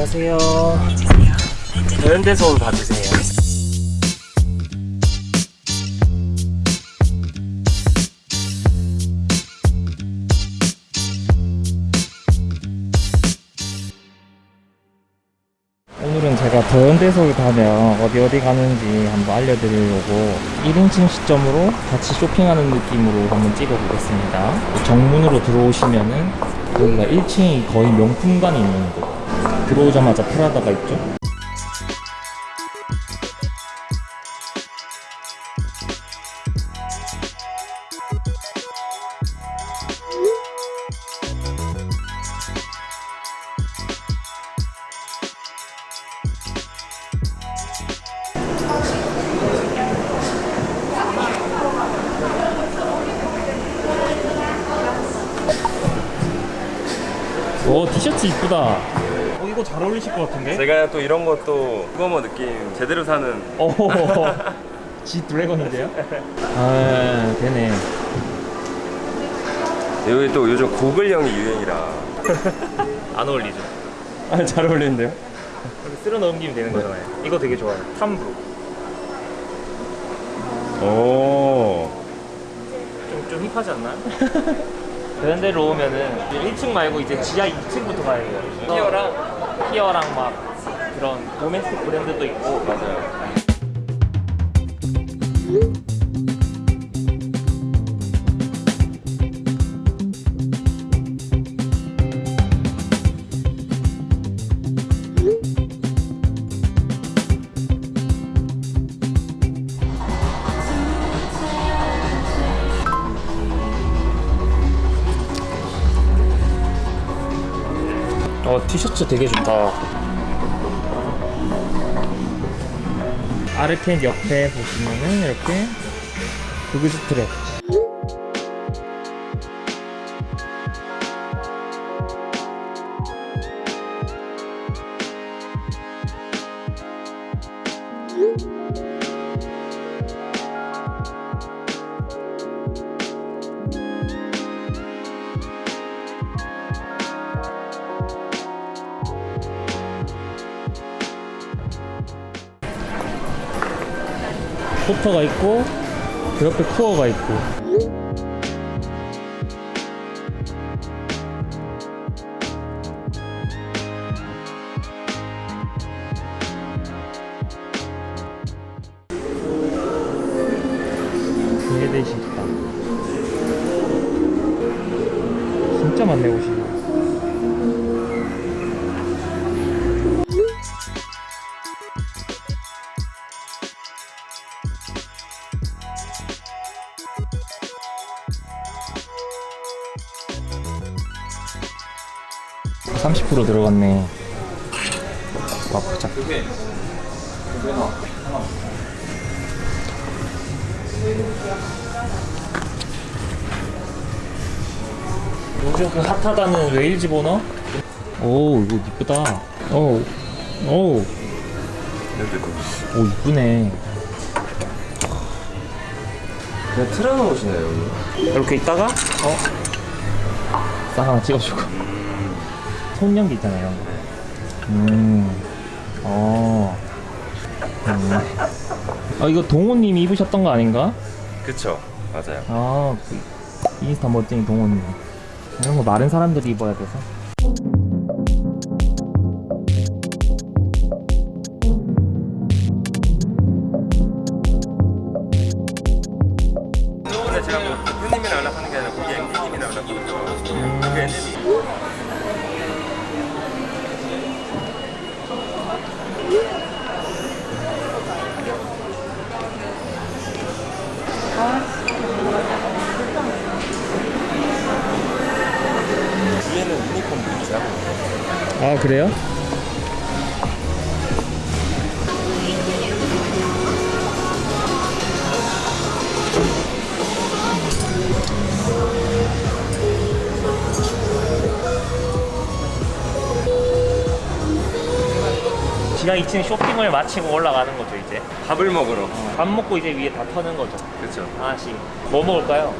안녕하세요. 현대소음 봐주세요. 오늘은 제가 더현대서울 가면 어디 어디 가는지 한번 알려드리려고 1인칭 시점으로 같이 쇼핑하는 느낌으로 한번 찍어보겠습니다. 정문으로 들어오시면은 여기가 1층이 거의 명품관이 있는 곳. 들어오자마자 프라다가 있죠. 오 티셔츠 이쁘다. 어 이거 잘 어울리실 것 같은데? 제가 또 이런 것도 그거뭐 느낌 제대로 사는 오, 지 드래곤인데요? 아, 되네. 여기 또 요즘 고글형이 유행이라 안 어울리죠? 아, 잘 어울리는데요? 쓸어 넘기면 되는 거잖아요. 이거 되게 좋아요. 탐브로. 오 좀, 좀 힙하지 않나요? 그런 데로 오면은 1층 말고 이제 지하 2층부터 가야 돼요. 피어랑 피어랑 막 그런 도메스틱 브랜드도 있고. 맞아요 어 티셔츠 되게 좋다. 아르켄 옆에 보시면은 이렇게 구글 스트랩 포터가 있고 그 옆에 코어가 있고. 있다. 진짜 많네 옷이 (30% 들어갔네) 와 보자 요즘 그 핫하다는 웨일 집어넣어? 오 이거 이쁘다. 오오 오, 오 이쁘네. 그냥 틀어놓으시네요 여기. 이렇게 있다가? 어? 싹 하나 찍어주고 손연기 있잖아요. 음. 어. 음. 아 이거 동호님이 입으셨던 거 아닌가? 그쵸 맞아요 아 그 인스타 멋쟁이 동호님 이런 거 마른 사람들이 입어야 돼서 그래요? 지하 2층 쇼핑을 마치고 올라가는 거죠 이제? 밥을 먹으러. 밥 먹고 이제 위에 다 터는 거죠? 그쵸. 하나씩 뭐 먹을까요?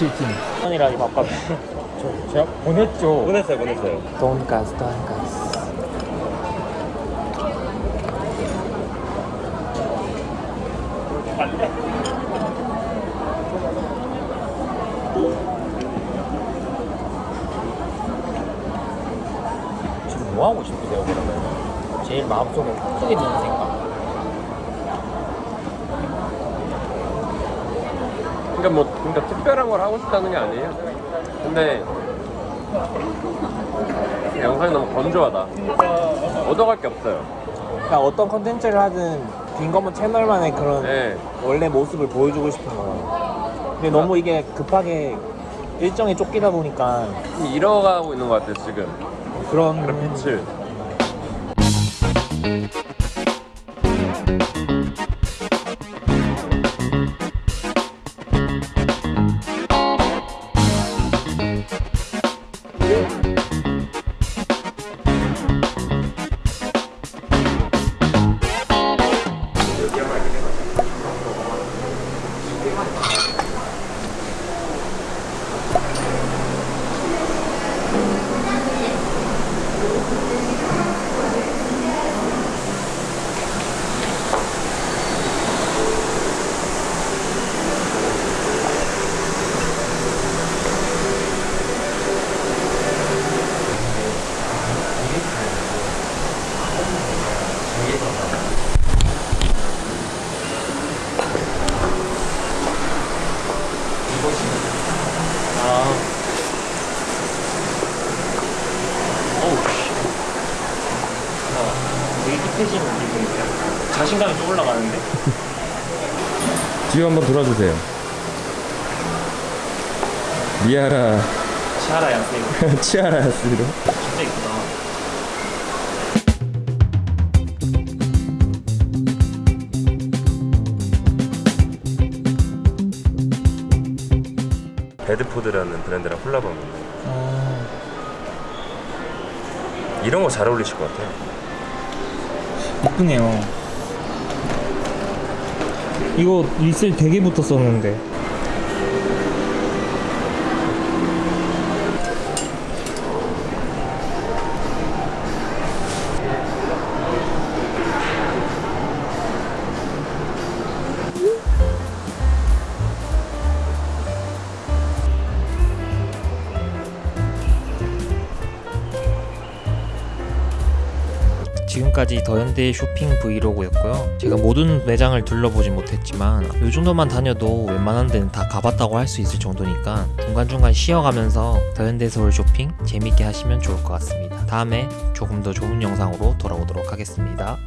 평일인데 57팀 아니라니 바깥 저 제가 보냈죠 보냈어요, 보냈어요. 돈가스 돈가스 지금 뭐 하고 싶으세요 그러면? 제일 마음속에 크게 드는 생각 그러니까 뭐, 그러니까 특별한 걸 하고 싶다는 게 아니에요. 근데 영상이 너무 건조하다. 얻어갈 게 없어요. 그러니까 어떤 컨텐츠를 하든 빈검은 채널만의 그런 네. 원래 모습을 보여주고 싶은 거예요. 근데 너무 이게 급하게 일정에 쫓기다 보니까 좀 잃어가고 있는 것 같아요, 지금. 그런 그런 빛을. 올라가는데? 뒤로 한번 돌아주세요. 미아라 시하라 양세이로. 치아라스로. 진짜 이쁘다. 배드푸드라는 브랜드랑 콜라보입니다. 아, 이런 거 잘 어울리실 것 같아요. 이쁘네요. 이거 리셀 되게 붙었었는데. 지금까지 더현대 쇼핑 브이로그였고요. 제가 모든 매장을 둘러보지 못했지만 이 정도만 다녀도 웬만한 데는 다 가봤다고 할 수 있을 정도니까 중간중간 쉬어가면서 더현대 서울 쇼핑 재밌게 하시면 좋을 것 같습니다. 다음에 조금 더 좋은 영상으로 돌아오도록 하겠습니다.